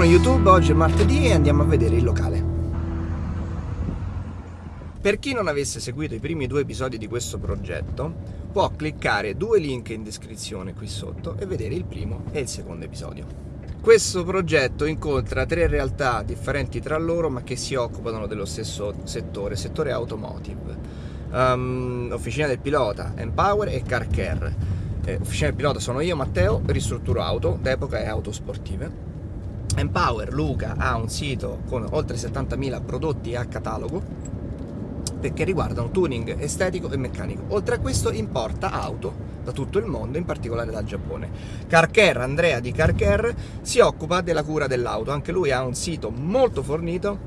Buongiorno YouTube, oggi è martedì e andiamo a vedere il locale. Per chi non avesse seguito i primi due episodi di questo progetto, può cliccare due link in descrizione qui sotto e vedere il primo e il secondo episodio. Questo progetto incontra tre realtà differenti tra loro ma che si occupano dello stesso settore, settore automotive. Um, Officina del Pilota, Empower e Car Care. Eh, Officina del Pilota sono io, Matteo, ristrutturo auto d'epoca e auto sportive. Empower Luca ha un sito con oltre 70.000 prodotti a catalogo che riguardano tuning estetico e meccanico. Oltre a questo importa auto da tutto il mondo, in particolare dal Giappone. Carcare, Andrea di Carcare, si occupa della cura dell'auto, anche lui ha un sito molto fornito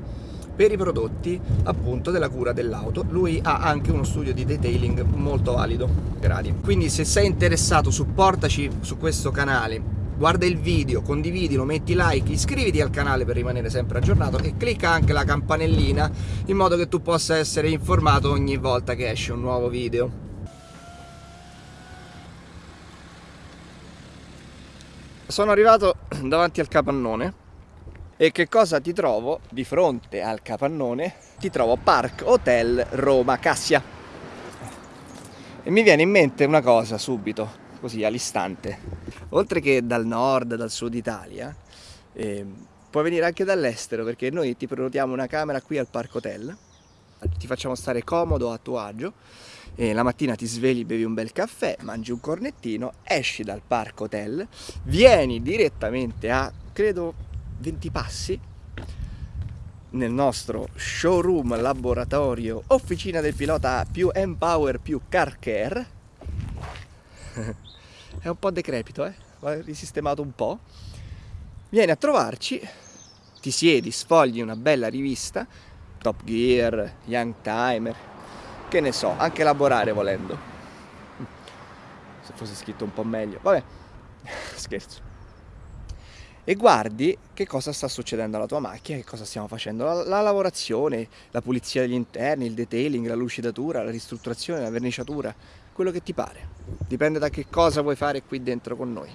per i prodotti appunto della cura dell'auto lui ha anche uno studio di detailing molto valido quindi se sei interessato supportaci su questo canale guarda il video, condividilo, metti like, iscriviti al canale per rimanere sempre aggiornato e clicca anche la campanellina in modo che tu possa essere informato ogni volta che esce un nuovo video. Sono arrivato davanti al capannone e che cosa ti trovo di fronte al capannone? Ti trovo Park Hotel Roma Cassia e mi viene in mente una cosa subito così all'istante. Oltre che dal nord, dal sud Italia, eh, puoi venire anche dall'estero perché noi ti prenotiamo una camera qui al Parco Hotel, ti facciamo stare comodo a tuo agio. E la mattina ti svegli, bevi un bel caffè, mangi un cornettino, esci dal Parco Hotel, vieni direttamente a, credo, 20 passi nel nostro showroom, laboratorio, officina del pilota più Empower più Car Care è un po' decrepito, eh? va risistemato un po'. Vieni a trovarci, ti siedi, sfogli una bella rivista, Top Gear, Young Timer, che ne so, anche elaborare volendo. Se fosse scritto un po' meglio, vabbè, scherzo. E guardi che cosa sta succedendo alla tua macchina, che cosa stiamo facendo. La, la lavorazione, la pulizia degli interni, il detailing, la lucidatura, la ristrutturazione, la verniciatura, quello che ti pare. Dipende da che cosa vuoi fare qui dentro con noi.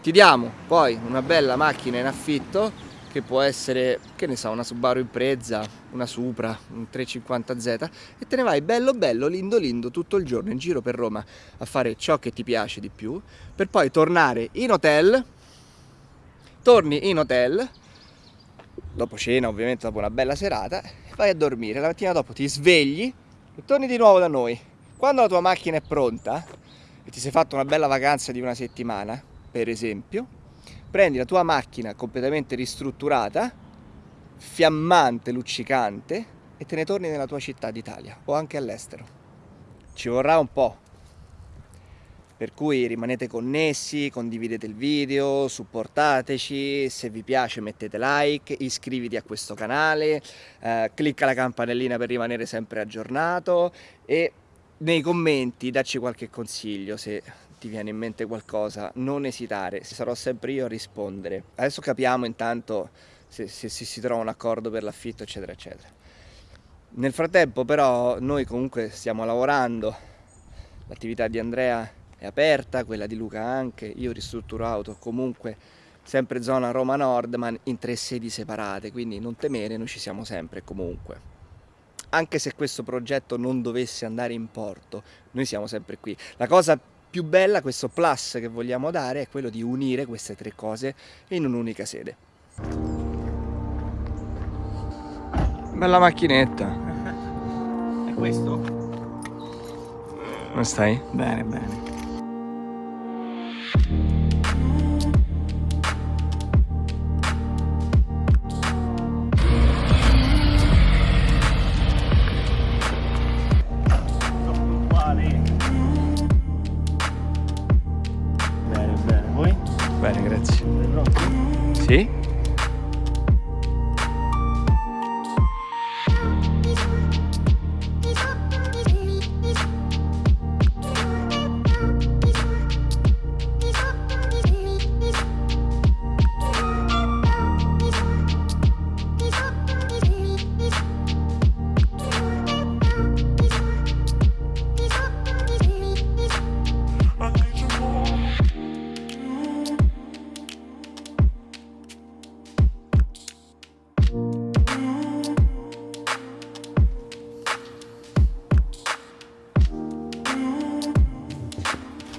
Ti diamo poi una bella macchina in affitto che può essere, che ne so, una Subaru Impreza, una Supra, un 350Z e te ne vai bello bello, lindo lindo tutto il giorno in giro per Roma a fare ciò che ti piace di più per poi tornare in hotel, torni in hotel, dopo cena ovviamente, dopo una bella serata, vai a dormire, la mattina dopo ti svegli e torni di nuovo da noi quando la tua macchina è pronta e ti sei fatto una bella vacanza di una settimana, per esempio, prendi la tua macchina completamente ristrutturata, fiammante, luccicante, e te ne torni nella tua città d'Italia o anche all'estero. Ci vorrà un po', per cui rimanete connessi, condividete il video, supportateci, se vi piace mettete like, iscriviti a questo canale, eh, clicca la campanellina per rimanere sempre aggiornato e nei commenti dacci qualche consiglio se ti viene in mente qualcosa, non esitare, sarò sempre io a rispondere. Adesso capiamo intanto se, se, se si trova un accordo per l'affitto eccetera eccetera. Nel frattempo però noi comunque stiamo lavorando, l'attività di Andrea è aperta, quella di Luca anche, io ristrutturo auto comunque sempre zona Roma Nord ma in tre sedi separate, quindi non temere, noi ci siamo sempre comunque anche se questo progetto non dovesse andare in porto, noi siamo sempre qui. La cosa più bella, questo plus che vogliamo dare, è quello di unire queste tre cose in un'unica sede. Bella macchinetta. È questo? Come stai? Bene, bene. ¿Sí?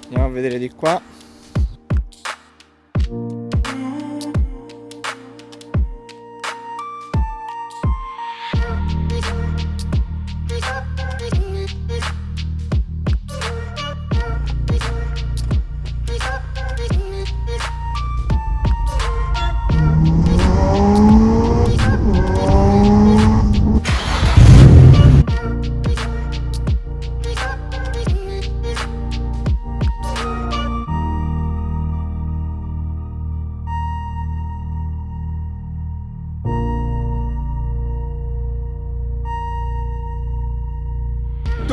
andiamo a vedere di qua.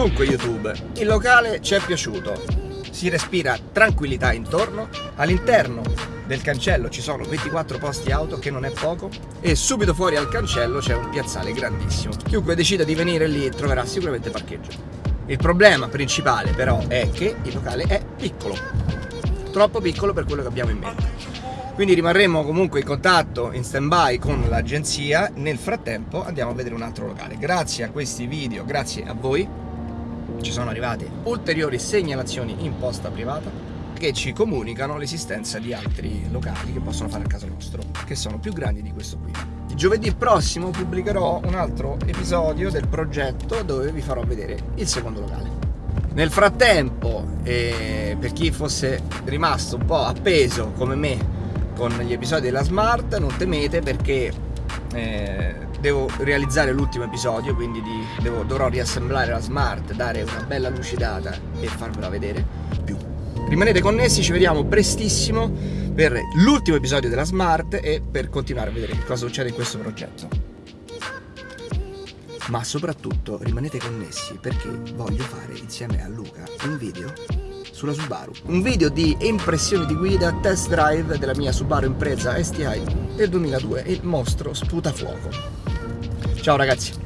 Dunque YouTube, il locale ci è piaciuto, si respira tranquillità intorno, all'interno del cancello ci sono 24 posti auto che non è poco e subito fuori al cancello c'è un piazzale grandissimo. Chiunque decida di venire lì troverà sicuramente parcheggio. Il problema principale però è che il locale è piccolo, troppo piccolo per quello che abbiamo in mente. Quindi rimarremo comunque in contatto, in stand by con l'agenzia, nel frattempo andiamo a vedere un altro locale. Grazie a questi video, grazie a voi, ci sono arrivate ulteriori segnalazioni in posta privata che ci comunicano l'esistenza di altri locali che possono fare a caso nostro, che sono più grandi di questo qui. Giovedì prossimo pubblicherò un altro episodio del progetto dove vi farò vedere il secondo locale. Nel frattempo, eh, per chi fosse rimasto un po' appeso come me con gli episodi della Smart, non temete perché eh, devo realizzare l'ultimo episodio, quindi di, devo, dovrò riassemblare la smart, dare una bella lucidata e farvela vedere più. Rimanete connessi, ci vediamo prestissimo per l'ultimo episodio della smart e per continuare a vedere cosa succede in questo progetto. Ma soprattutto rimanete connessi perché voglio fare insieme a Luca un video sulla Subaru. Un video di impressioni di guida, test drive della mia Subaru Impreza STI del 2002 il mostro sputa fuoco. Ciao ragazzi!